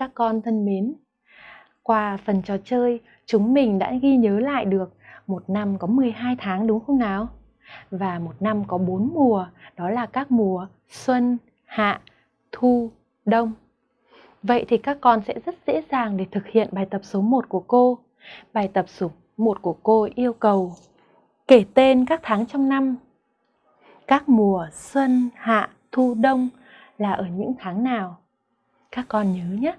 Các con thân mến, qua phần trò chơi, chúng mình đã ghi nhớ lại được một năm có 12 tháng đúng không nào? Và một năm có 4 mùa, đó là các mùa xuân, hạ, thu, đông. Vậy thì các con sẽ rất dễ dàng để thực hiện bài tập số 1 của cô. Bài tập số 1 của cô yêu cầu kể tên các tháng trong năm. Các mùa xuân, hạ, thu, đông là ở những tháng nào? Các con nhớ nhé,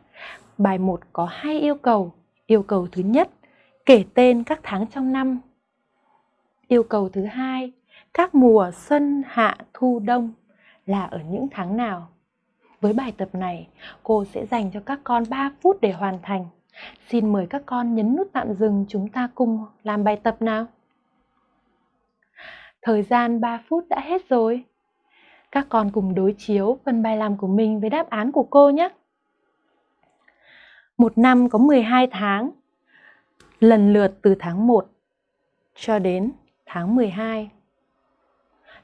bài 1 có hai yêu cầu. Yêu cầu thứ nhất, kể tên các tháng trong năm. Yêu cầu thứ hai, các mùa xuân, hạ, thu, đông là ở những tháng nào? Với bài tập này, cô sẽ dành cho các con 3 phút để hoàn thành. Xin mời các con nhấn nút tạm dừng chúng ta cùng làm bài tập nào. Thời gian 3 phút đã hết rồi. Các con cùng đối chiếu phần bài làm của mình với đáp án của cô nhé. Một năm có 12 tháng, lần lượt từ tháng 1 cho đến tháng 12.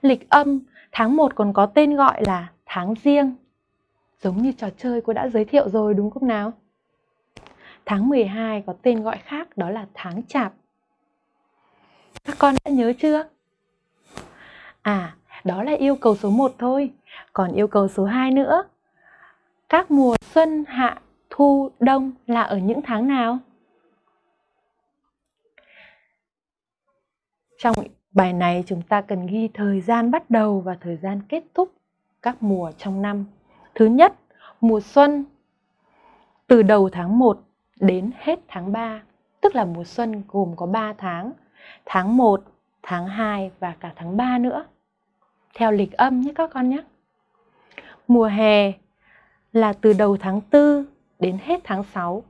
Lịch âm tháng 1 còn có tên gọi là tháng riêng. Giống như trò chơi cô đã giới thiệu rồi đúng không nào? Tháng 12 có tên gọi khác đó là tháng chạp. Các con đã nhớ chưa? À, đó là yêu cầu số 1 thôi. Còn yêu cầu số 2 nữa. Các mùa xuân, hạ, thu, đông là ở những tháng nào? Trong bài này chúng ta cần ghi thời gian bắt đầu và thời gian kết thúc các mùa trong năm. Thứ nhất, mùa xuân từ đầu tháng 1 đến hết tháng 3, tức là mùa xuân gồm có 3 tháng, tháng 1, tháng 2 và cả tháng 3 nữa. Theo lịch âm nhé các con nhé. Mùa hè là từ đầu tháng 4 đến hết tháng 6,